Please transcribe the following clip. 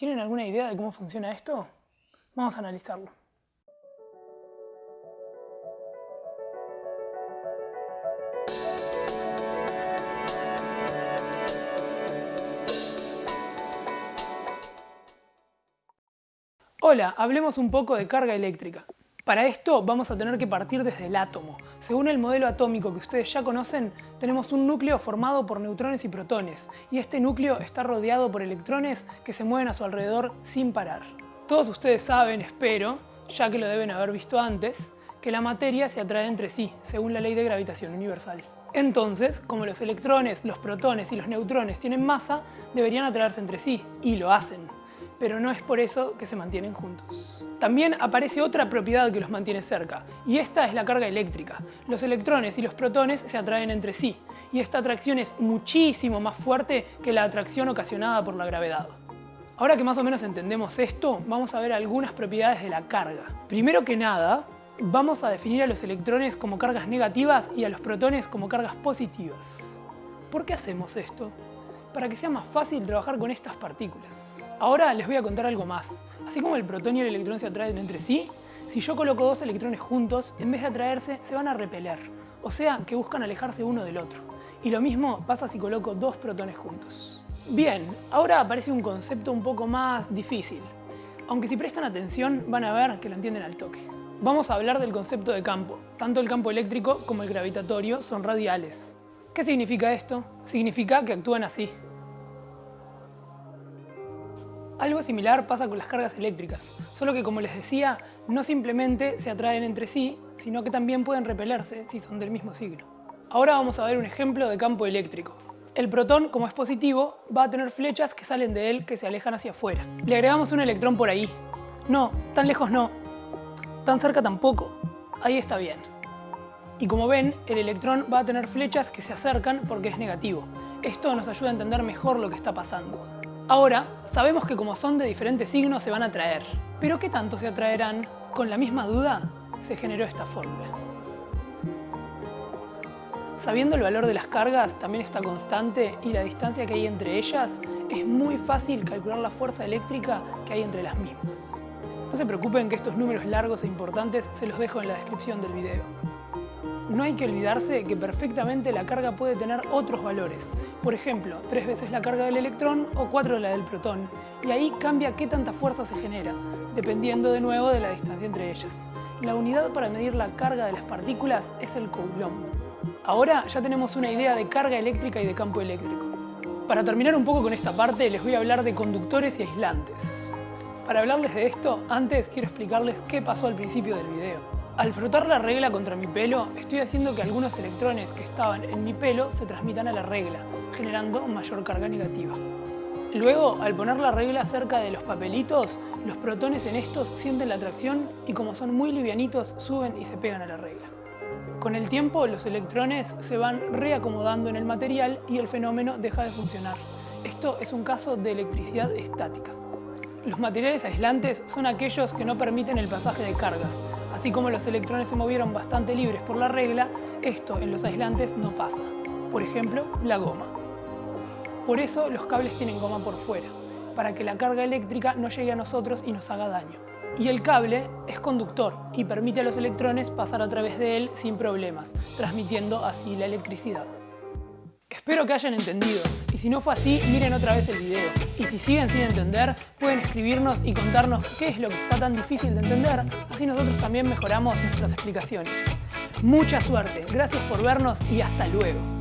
¿Tienen alguna idea de cómo funciona esto? Vamos a analizarlo. Hola, hablemos un poco de carga eléctrica. Para esto vamos a tener que partir desde el átomo. Según el modelo atómico que ustedes ya conocen, tenemos un núcleo formado por neutrones y protones, y este núcleo está rodeado por electrones que se mueven a su alrededor sin parar. Todos ustedes saben, espero, ya que lo deben haber visto antes, que la materia se atrae entre sí, según la ley de gravitación universal. Entonces, como los electrones, los protones y los neutrones tienen masa, deberían atraerse entre sí, y lo hacen pero no es por eso que se mantienen juntos. También aparece otra propiedad que los mantiene cerca, y esta es la carga eléctrica. Los electrones y los protones se atraen entre sí, y esta atracción es muchísimo más fuerte que la atracción ocasionada por la gravedad. Ahora que más o menos entendemos esto, vamos a ver algunas propiedades de la carga. Primero que nada, vamos a definir a los electrones como cargas negativas y a los protones como cargas positivas. ¿Por qué hacemos esto? Para que sea más fácil trabajar con estas partículas. Ahora les voy a contar algo más. Así como el protón y el electrón se atraen entre sí, si yo coloco dos electrones juntos, en vez de atraerse, se van a repeler. O sea, que buscan alejarse uno del otro. Y lo mismo pasa si coloco dos protones juntos. Bien, ahora aparece un concepto un poco más difícil. Aunque si prestan atención, van a ver que lo entienden al toque. Vamos a hablar del concepto de campo. Tanto el campo eléctrico como el gravitatorio son radiales. ¿Qué significa esto? Significa que actúan así. Algo similar pasa con las cargas eléctricas, solo que como les decía, no simplemente se atraen entre sí, sino que también pueden repelerse si son del mismo signo. Ahora vamos a ver un ejemplo de campo eléctrico. El protón, como es positivo, va a tener flechas que salen de él que se alejan hacia afuera. Le agregamos un electrón por ahí. No, tan lejos no. Tan cerca tampoco. Ahí está bien. Y como ven, el electrón va a tener flechas que se acercan porque es negativo. Esto nos ayuda a entender mejor lo que está pasando. Ahora, sabemos que como son de diferentes signos se van a atraer. Pero ¿qué tanto se atraerán? Con la misma duda, se generó esta fórmula. Sabiendo el valor de las cargas, también esta constante y la distancia que hay entre ellas, es muy fácil calcular la fuerza eléctrica que hay entre las mismas. No se preocupen que estos números largos e importantes se los dejo en la descripción del video. No hay que olvidarse que perfectamente la carga puede tener otros valores. Por ejemplo, tres veces la carga del electrón o cuatro la del protón. Y ahí cambia qué tanta fuerza se genera, dependiendo de nuevo de la distancia entre ellas. La unidad para medir la carga de las partículas es el coulomb. Ahora ya tenemos una idea de carga eléctrica y de campo eléctrico. Para terminar un poco con esta parte, les voy a hablar de conductores y aislantes. Para hablarles de esto, antes quiero explicarles qué pasó al principio del video. Al frotar la regla contra mi pelo, estoy haciendo que algunos electrones que estaban en mi pelo se transmitan a la regla, generando mayor carga negativa. Luego, al poner la regla cerca de los papelitos, los protones en estos sienten la atracción y como son muy livianitos, suben y se pegan a la regla. Con el tiempo, los electrones se van reacomodando en el material y el fenómeno deja de funcionar. Esto es un caso de electricidad estática. Los materiales aislantes son aquellos que no permiten el pasaje de cargas, Así como los electrones se movieron bastante libres por la regla, esto en los aislantes no pasa. Por ejemplo, la goma. Por eso los cables tienen goma por fuera, para que la carga eléctrica no llegue a nosotros y nos haga daño. Y el cable es conductor y permite a los electrones pasar a través de él sin problemas, transmitiendo así la electricidad. Espero que hayan entendido, y si no fue así, miren otra vez el video. Y si siguen sin entender, pueden escribirnos y contarnos qué es lo que está tan difícil de entender, así nosotros también mejoramos nuestras explicaciones. Mucha suerte, gracias por vernos y hasta luego.